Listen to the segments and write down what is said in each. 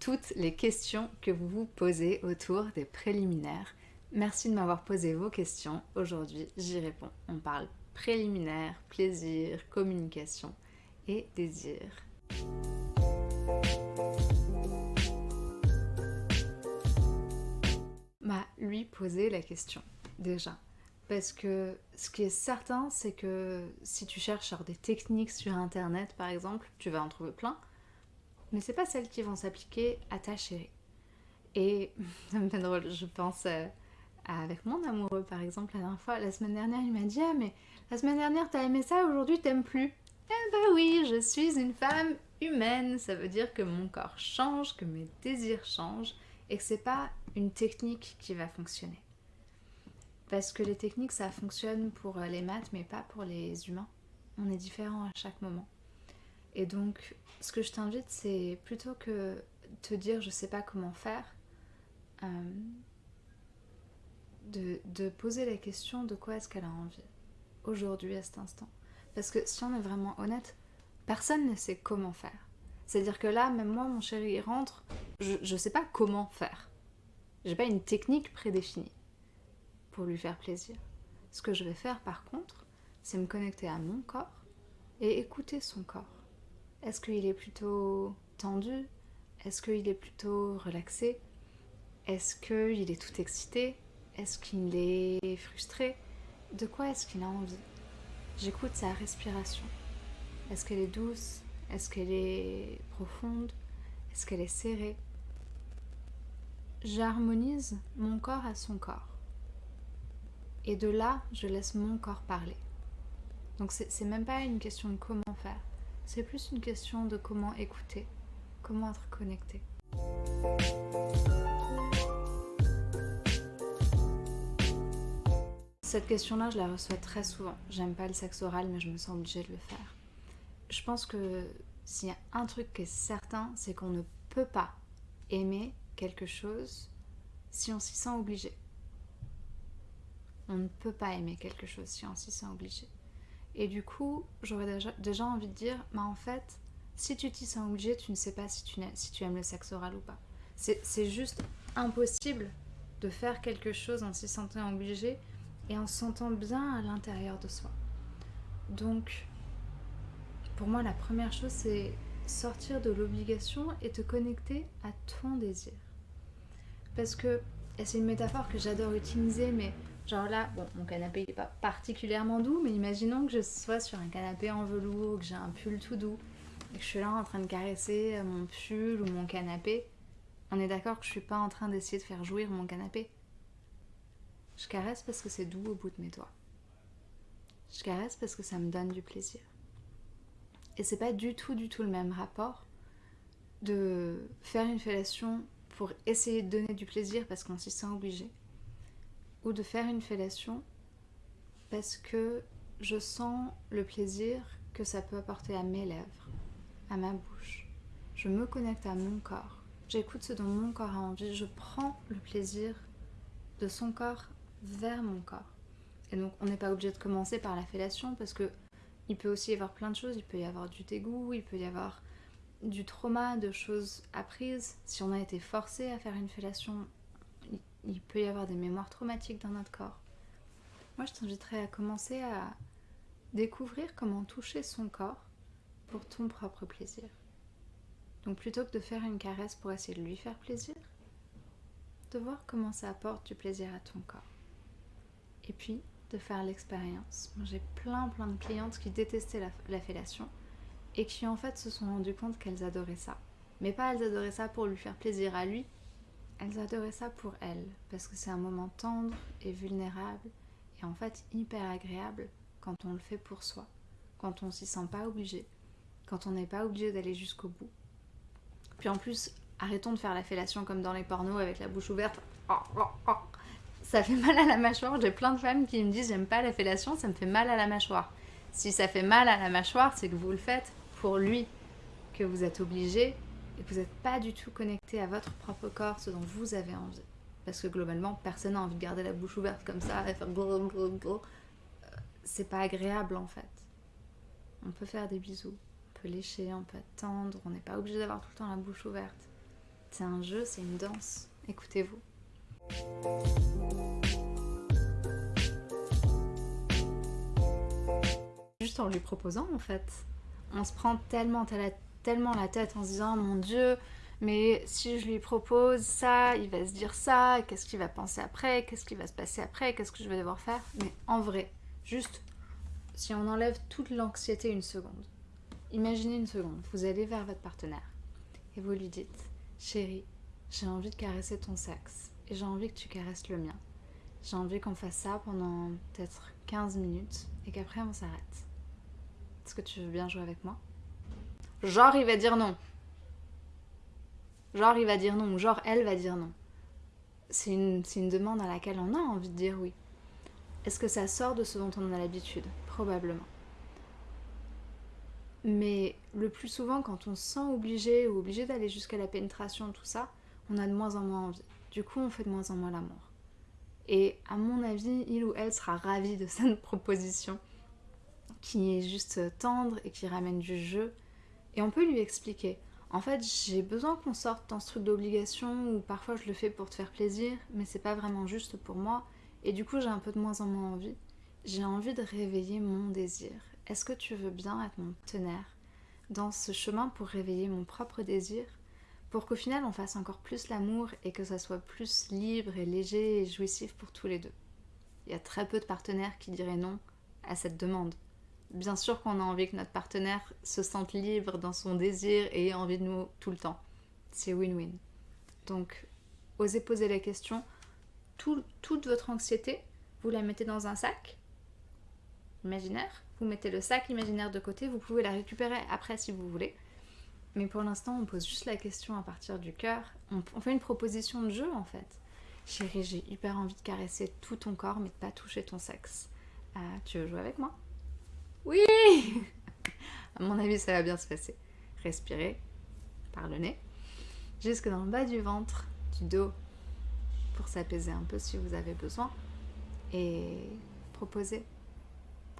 toutes les questions que vous vous posez autour des préliminaires. Merci de m'avoir posé vos questions. Aujourd'hui, j'y réponds. On parle préliminaire, plaisir, communication et désir. M'a lui poser la question déjà. Parce que ce qui est certain, c'est que si tu cherches des techniques sur internet par exemple, tu vas en trouver plein, mais c'est pas celles qui vont s'appliquer à ta chérie. Et ça me fait drôle, je pense euh, avec mon amoureux par exemple, la dernière fois, la semaine dernière, il m'a dit Ah, mais la semaine dernière t'as aimé ça, aujourd'hui t'aimes plus. Eh ben oui, je suis une femme humaine, ça veut dire que mon corps change, que mes désirs changent et que c'est pas une technique qui va fonctionner. Parce que les techniques, ça fonctionne pour euh, les maths, mais pas pour les humains. On est différents à chaque moment. Et donc, ce que je t'invite, c'est plutôt que te dire je sais pas comment faire, euh, de, poser la question de quoi est-ce qu'elle a envie aujourd'hui, à cet instant. Parce que si on est vraiment honnête, personne ne sait comment faire. C'est-à-dire que là, même moi, mon chéri, il rentre, je ne sais pas comment faire. J'ai pas une technique prédéfinie pour lui faire plaisir. Ce que je vais faire par contre, c'est me connecter à mon corps et écouter son corps. Est-ce qu'il est plutôt tendu? Est-ce qu'il est plutôt relaxé? Est-ce qu'il est tout excité? Est-ce qu'il est frustré? De quoi est-ce qu'il a envie? J'écoute sa respiration. Est-ce qu'elle est douce? Est-ce qu'elle est profonde? Est-ce qu'elle est serrée? J'harmonise mon corps à son corps. Et de là, je laisse mon corps parler. Donc c'est même pas une question de comment faire, c'est plus une question de comment écouter, comment être connecté. Cette question-là, je la reçois très souvent. J'aime pas le sexe oral, mais je me sens obligée de le faire. Je pense que s'il y a un truc qui est certain, c'est qu'on ne peut pas aimer quelque chose si on s'y sent obligé. On ne peut pas aimer quelque chose si on s'y sent obligé. Et du coup, j'aurais déjà, envie de dire, mais en fait, si tu t'y sens obligé, tu ne sais pas si tu, si tu aimes le sexe oral ou pas. C'est juste impossible de faire quelque chose en s'y sentant obligé et en se sentant bien à l'intérieur de soi. Donc, pour moi, la première chose, c'est sortir de l'obligation et te connecter à ton désir. Parce que, et c'est une métaphore que j'adore utiliser, mais genre là, bon, mon canapé n'est pas particulièrement doux, mais imaginons que je sois sur un canapé en velours, que j'ai un pull tout doux, et que je suis là en train de caresser mon pull ou mon canapé. On est d'accord que je suis pas en train d'essayer de faire jouir mon canapé. Je caresse parce que c'est doux au bout de mes doigts. Je caresse parce que ça me donne du plaisir. Et c'est pas du tout, du tout le même rapport de faire une fellation pour essayer de donner du plaisir parce qu'on s'y sent obligé, ou de faire une fellation parce que je sens le plaisir que ça peut apporter à mes lèvres, à ma bouche. Je me connecte à mon corps, j'écoute ce dont mon corps a envie, je prends le plaisir de son corps vers mon corps. Et donc on n'est pas obligé de commencer par la fellation parce que il peut aussi y avoir plein de choses, il peut y avoir du dégoût, il peut y avoir du trauma, de choses apprises. Si on a été forcé à faire une fellation, il peut y avoir des mémoires traumatiques dans notre corps. Moi, je t'inviterais à commencer à découvrir comment toucher son corps pour ton propre plaisir. Donc plutôt que de faire une caresse pour essayer de lui faire plaisir, de voir comment ça apporte du plaisir à ton corps. Et puis de faire l'expérience. J'ai plein plein de clientes qui détestaient la, la fellation et qui en fait se sont rendues compte qu'elles adoraient ça. Mais pas elles adoraient ça pour lui faire plaisir à lui, elles adoraient ça pour elles, parce que c'est un moment tendre et vulnérable, et en fait hyper agréable quand on le fait pour soi, quand on s'y sent pas obligé, quand on n'est pas obligé d'aller jusqu'au bout. Puis en plus, arrêtons de faire la fellation comme dans les pornos avec la bouche ouverte. Ça fait mal à la mâchoire. J'ai plein de femmes qui me disent j'aime pas la fellation, ça me fait mal à la mâchoire. Si ça fait mal à la mâchoire, c'est que vous le faites pour lui, que vous êtes obligé et que vous n'êtes pas du tout connecté à votre propre corps, ce dont vous avez envie. Parce que globalement, personne n'a envie de garder la bouche ouverte comme ça et faire euh, C'est pas agréable en fait. On peut faire des bisous, on peut lécher, on peut attendre, on n'est pas obligé d'avoir tout le temps la bouche ouverte. C'est un jeu. Écoutez-vous. Juste en lui proposant en fait. On se tellement la tête en se disant mon dieu, mais si je lui propose ça, il va se dire ça, qu'est-ce qu'il va penser après, qu'est-ce qui va se passer après, qu'est-ce que je vais devoir faire? Mais en vrai, juste si on enlève toute l'anxiété une seconde, imaginez une seconde, vous allez vers votre partenaire et vous lui dites Chérie, j'ai envie de caresser ton sexe et j'ai envie que tu caresses le mien. J'ai envie qu'on fasse ça pendant peut-être 15 minutes et qu'après on s'arrête. Est-ce que tu veux bien jouer avec moi? Genre il va dire non. Genre il va dire non genre elle va dire non. C'est une, une demande à laquelle on a envie de dire oui. Est-ce que ça sort de ce dont on a l'habitude? Probablement. Mais le plus souvent, quand on se sent obligé ou obligé d'aller jusqu'à la pénétration, tout ça, on a de moins en moins envie. Du coup, on fait de moins en moins l'amour. Et à mon avis, il ou elle sera ravi de cette proposition qui est juste tendre et qui ramène du jeu. Et on peut lui expliquer. En fait, j'ai besoin qu'on sorte dans ce truc d'obligation ou parfois je le fais pour te faire plaisir, mais c'est pas vraiment juste pour moi. Et du coup, j'ai un peu de moins en moins envie. J'ai envie de réveiller mon désir. Est-ce que tu veux bien être mon partenaire dans ce chemin pour réveiller mon propre désir? Pour qu'au final on fasse encore plus l'amour et que ça soit plus libre et léger et jouissif pour tous les deux. Il y a très peu de partenaires qui diraient non à cette demande. Bien sûr qu'on a envie que notre partenaire se sente libre dans son désir et ait envie de nous tout le temps. C'est win-win. Donc, osez poser la question. toute votre anxiété, vous la mettez dans un sac imaginaire. Vous mettez le sac imaginaire de côté. Vous pouvez la récupérer après si vous voulez. Mais pour l'instant, on pose juste la question à partir du cœur. On, fait une proposition de jeu en fait. Chérie, j'ai hyper envie de caresser tout ton corps, mais de pas toucher ton sexe. Euh, tu veux jouer avec moi? Oui À mon avis, ça va bien se passer. Respirez par le nez, jusque dans le bas du ventre, du dos, pour s'apaiser un peu si vous avez besoin. Et proposer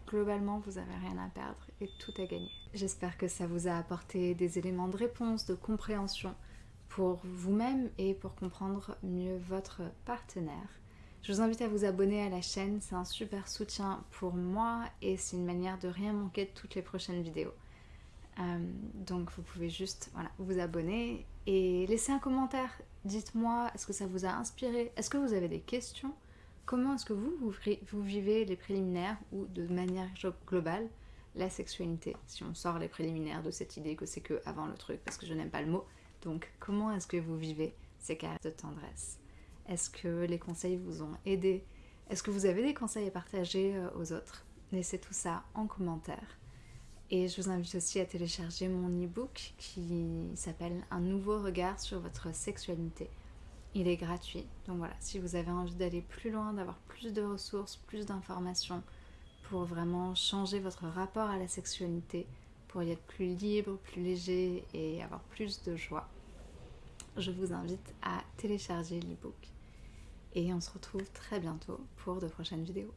globalement, vous n'avez rien à perdre et tout à gagner. J'espère que ça vous a apporté des éléments de réponse, de compréhension pour vous-même et pour comprendre mieux votre partenaire. Je vous invite à vous abonner à la chaîne, c'est un super soutien pour moi et c'est une manière de rien manquer de toutes les prochaines vidéos. Euh, donc vous pouvez juste vous abonner et laisser un commentaire. Dites-moi, est-ce que ça vous a inspiré? Est-ce que vous avez des questions? Comment est-ce que vous, vivez les préliminaires ou de manière globale la sexualité? Si on sort les préliminaires de cette idée que c'est que avant le truc, parce que je n'aime pas le mot. Donc, comment est-ce que vous vivez ces caresses de tendresse? Est-ce que les conseils vous ont aidé? Est-ce que vous avez des conseils à partager euh, aux autres? Laissez tout ça en commentaire. Et je vous invite aussi à télécharger mon e-book qui s'appelle Un nouveau regard sur votre sexualité il est gratuit. Donc voilà, si vous avez envie d'aller plus loin, d'avoir plus de ressources, plus d'informations pour vraiment changer votre rapport à la sexualité, pour y être plus libre, plus léger et avoir plus de joie, je vous invite à télécharger l'ebook. Et on se retrouve très bientôt pour de prochaines vidéos.